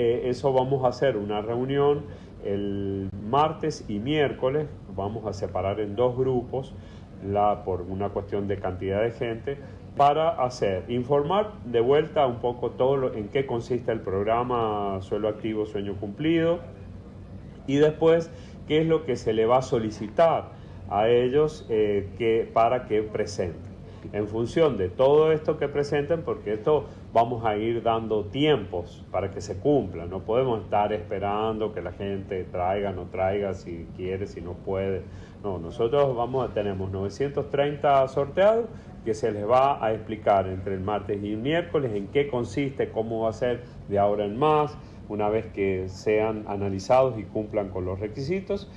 Eh, eso vamos a hacer una reunión el martes y miércoles, vamos a separar en dos grupos la, por una cuestión de cantidad de gente para hacer, informar de vuelta un poco todo en qué consiste el programa Suelo Activo, Sueño Cumplido y después qué es lo que se le va a solicitar a ellos eh, que, para que presenten. En función de todo esto que presenten, porque esto vamos a ir dando tiempos para que se cumpla, no podemos estar esperando que la gente traiga, no traiga, si quiere, si no puede. No, nosotros vamos, tenemos 930 sorteados que se les va a explicar entre el martes y el miércoles en qué consiste, cómo va a ser de ahora en más, una vez que sean analizados y cumplan con los requisitos.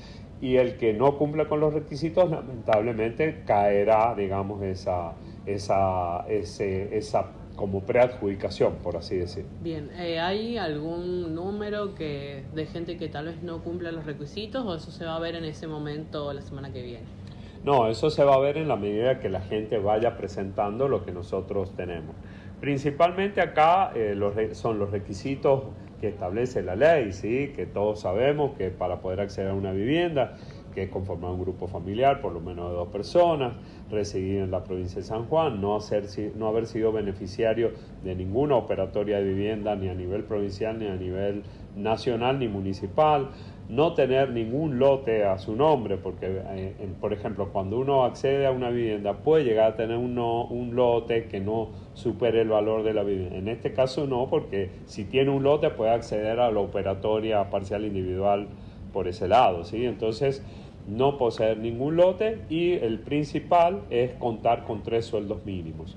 Y el que no cumpla con los requisitos, lamentablemente caerá, digamos, esa, esa, ese, esa como preadjudicación, por así decir. Bien, eh, ¿hay algún número que, de gente que tal vez no cumpla los requisitos o eso se va a ver en ese momento la semana que viene? No, eso se va a ver en la medida que la gente vaya presentando lo que nosotros tenemos. Principalmente acá eh, los, son los requisitos que establece la ley, ¿sí? que todos sabemos que para poder acceder a una vivienda, que conformar un grupo familiar, por lo menos de dos personas, residir en la provincia de San Juan, no, hacer, no haber sido beneficiario de ninguna operatoria de vivienda ni a nivel provincial, ni a nivel nacional, ni municipal, no tener ningún lote a su nombre, porque, eh, por ejemplo, cuando uno accede a una vivienda puede llegar a tener un lote que no supere el valor de la vivienda. En este caso no, porque si tiene un lote puede acceder a la operatoria parcial individual por ese lado, ¿sí? Entonces, no poseer ningún lote y el principal es contar con tres sueldos mínimos,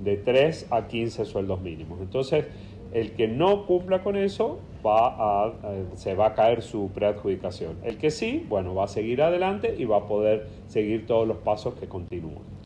de 3 a 15 sueldos mínimos. Entonces, el que no cumpla con eso va a, eh, se va a caer su preadjudicación. El que sí, bueno, va a seguir adelante y va a poder seguir todos los pasos que continúan.